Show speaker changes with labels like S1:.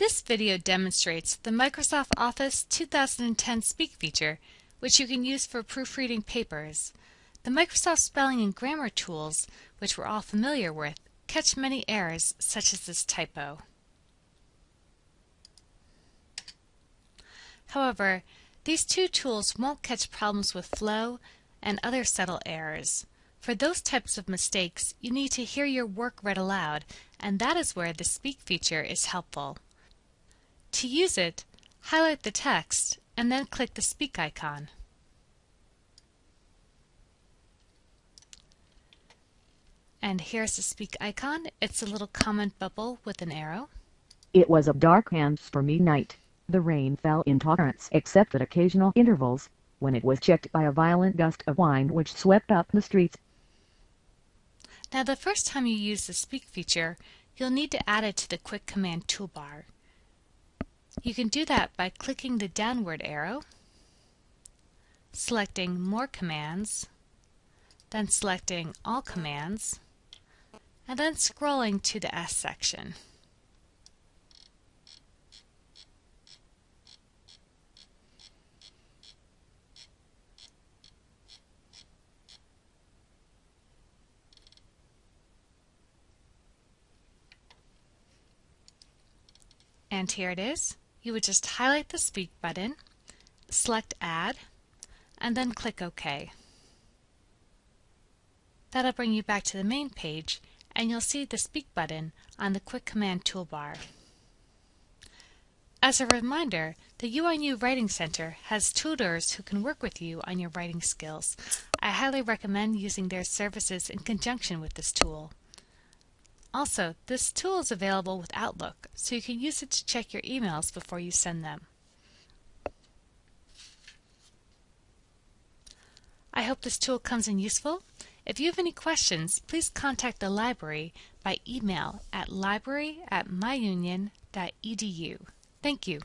S1: This video demonstrates the Microsoft Office 2010 Speak feature, which you can use for proofreading papers. The Microsoft Spelling and Grammar tools, which we're all familiar with, catch many errors such as this typo. However, these two tools won't catch problems with flow and other subtle errors. For those types of mistakes, you need to hear your work read aloud, and that is where the Speak feature is helpful. To use it, highlight the text and then click the Speak icon. And here's the Speak icon. It's a little comment bubble with an arrow.
S2: It was a dark and stormy night. The rain fell in torrents except at occasional intervals, when it was checked by a violent gust of wind which swept up the streets.
S1: Now the first time you use the Speak feature, you'll need to add it to the Quick Command toolbar. You can do that by clicking the downward arrow, selecting More Commands, then selecting All Commands, and then scrolling to the S section. And here it is. You would just highlight the Speak button, select Add, and then click OK. That'll bring you back to the main page and you'll see the Speak button on the Quick Command toolbar. As a reminder, the UNU Writing Center has tutors who can work with you on your writing skills. I highly recommend using their services in conjunction with this tool. Also, this tool is available with Outlook, so you can use it to check your emails before you send them. I hope this tool comes in useful. If you have any questions, please contact the library by email at library at myunion.edu. Thank you.